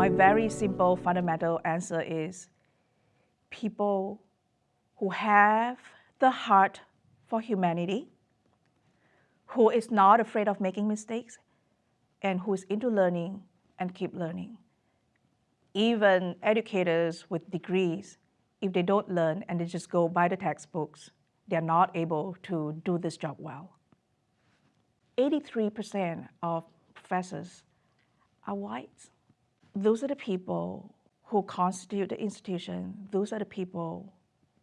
My very simple fundamental answer is people who have the heart for humanity, who is not afraid of making mistakes, and who is into learning and keep learning. Even educators with degrees, if they don't learn and they just go by the textbooks, they're not able to do this job well. 83% of professors are whites. Those are the people who constitute the institution. Those are the people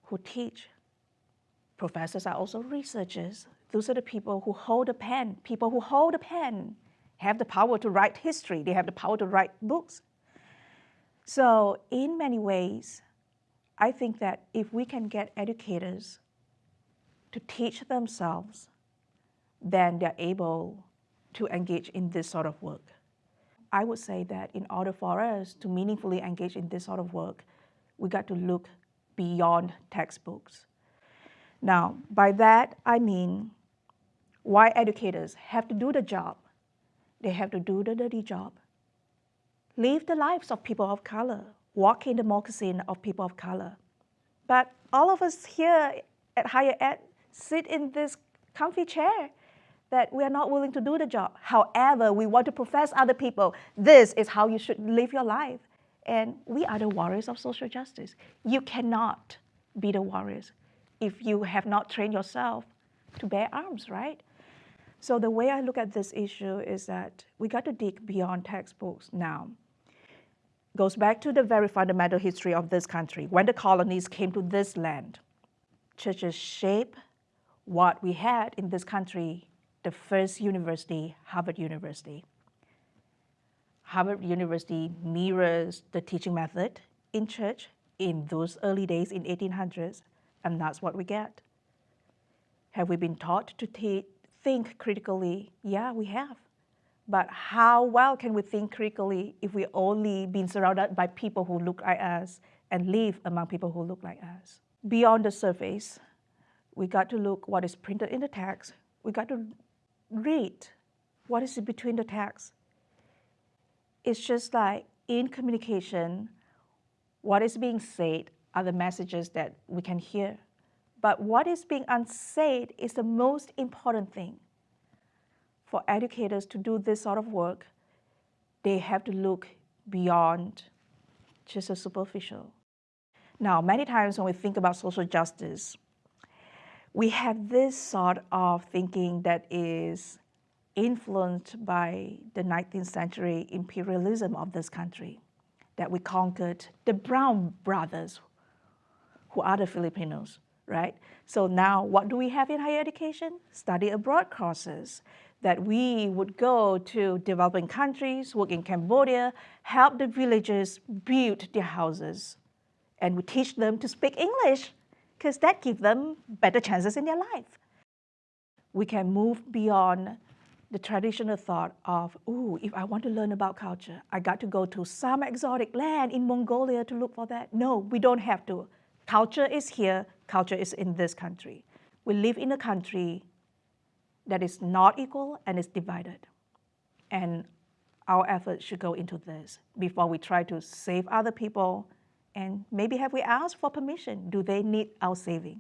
who teach. Professors are also researchers. Those are the people who hold a pen. People who hold a pen have the power to write history. They have the power to write books. So in many ways, I think that if we can get educators to teach themselves, then they're able to engage in this sort of work. I would say that in order for us to meaningfully engage in this sort of work, we got to look beyond textbooks. Now, by that, I mean why educators have to do the job. They have to do the dirty job. Live the lives of people of color, walk in the moccasin of people of color. But all of us here at Higher Ed sit in this comfy chair that we are not willing to do the job. However, we want to profess other people, this is how you should live your life. And we are the warriors of social justice. You cannot be the warriors if you have not trained yourself to bear arms, right? So the way I look at this issue is that we got to dig beyond textbooks now. Goes back to the very fundamental history of this country. When the colonies came to this land, churches shape what we had in this country the first university, Harvard University. Harvard University mirrors the teaching method in church in those early days in 1800s, and that's what we get. Have we been taught to think critically? Yeah, we have. But how well can we think critically if we only been surrounded by people who look like us and live among people who look like us? Beyond the surface, we got to look what is printed in the text. We got to read what is between the text. It's just like in communication, what is being said are the messages that we can hear. But what is being unsaid is the most important thing. For educators to do this sort of work, they have to look beyond just a superficial. Now, many times when we think about social justice, we have this sort of thinking that is influenced by the 19th century imperialism of this country, that we conquered the brown brothers who are the Filipinos, right? So now what do we have in higher education? Study abroad courses that we would go to developing countries, work in Cambodia, help the villagers build their houses, and we teach them to speak English because that gives them better chances in their life. We can move beyond the traditional thought of, ooh, if I want to learn about culture, I got to go to some exotic land in Mongolia to look for that. No, we don't have to. Culture is here, culture is in this country. We live in a country that is not equal and is divided. And our efforts should go into this before we try to save other people and maybe have we asked for permission? Do they need our saving?